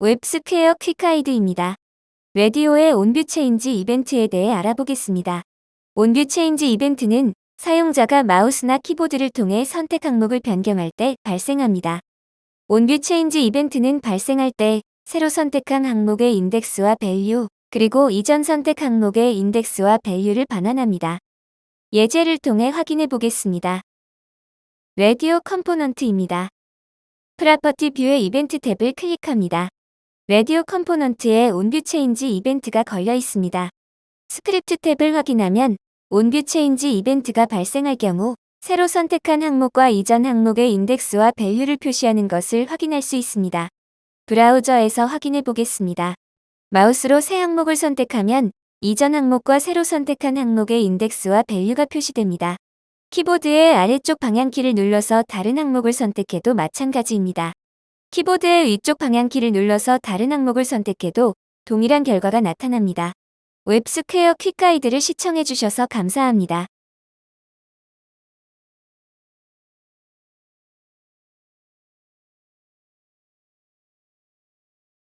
웹스퀘어 Quick Guide입니다. radio의 onviewchange 이벤트에 대해 알아보겠습니다. onviewchange 이벤트는 사용자가 마우스나 키보드를 통해 선택 항목을 변경할 때 발생합니다. onviewchange 이벤트는 발생할 때 새로 선택한 항목의 인덱스와 value, 그리고 이전 선택 항목의 인덱스와 value를 반환합니다. 예제를 통해 확인해 보겠습니다. radio component입니다. property view의 이벤트 탭을 클릭합니다. radio component에 onviewchange 이벤트가 걸려 있습니다. 스크립트 탭을 확인하면 onviewchange 이벤트가 발생할 경우 새로 선택한 항목과 이전 항목의 인덱스와 value를 표시하는 것을 확인할 수 있습니다. 브라우저에서 확인해 보겠습니다. 마우스로 새 항목을 선택하면 이전 항목과 새로 선택한 항목의 인덱스와 value가 표시됩니다. 키보드의 아래쪽 방향키를 눌러서 다른 항목을 선택해도 마찬가지입니다. 키보드의 위쪽 방향키를 눌러서 다른 항목을 선택해도 동일한 결과가 나타납니다. 웹스퀘어 Quick Guide를 시청해주셔서 감사합니다.